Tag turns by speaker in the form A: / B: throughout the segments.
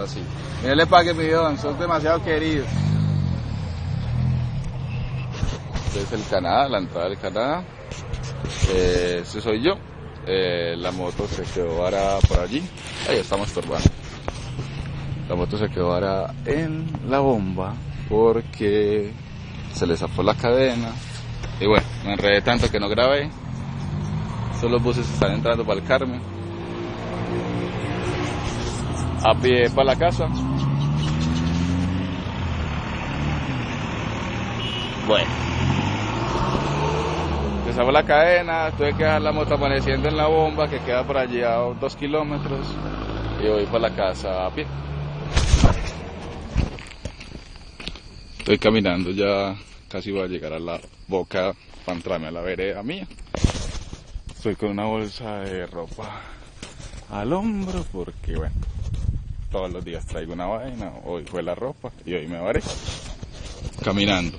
A: ahora sí. Mírenle para que mi don, son demasiado queridos. Este es el Canadá, la entrada del Canadá. Eh, este soy yo. Eh, la moto se quedó varada por allí. Ahí estamos estorbando. La moto se quedó varada en la bomba porque se le zafó la cadena. Y bueno, me enredé tanto que no grabé. Solo los buses están entrando para el Carmen. A pie para la casa. Bueno. Zafó la cadena, tuve que dejar la moto amaneciendo en la bomba que queda por allí a dos kilómetros. Y voy para la casa a pie. Estoy caminando ya, casi voy a llegar a la boca para entrarme a la vereda mía. Estoy con una bolsa de ropa al hombro porque, bueno, todos los días traigo una vaina. Hoy fue la ropa y hoy me varé caminando.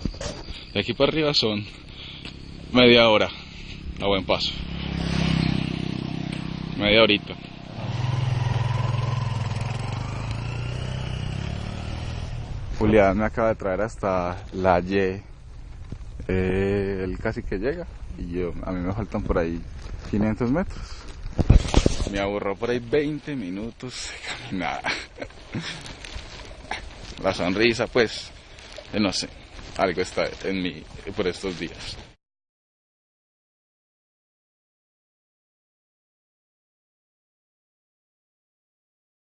A: De aquí para arriba son media hora a buen paso. Media horita. Julián me acaba de traer hasta la Y. Eh, él casi que llega y yo, a mí me faltan por ahí 500 metros. Me aburró por ahí 20 minutos de caminada. La sonrisa, pues, no sé, algo está en mí por estos días.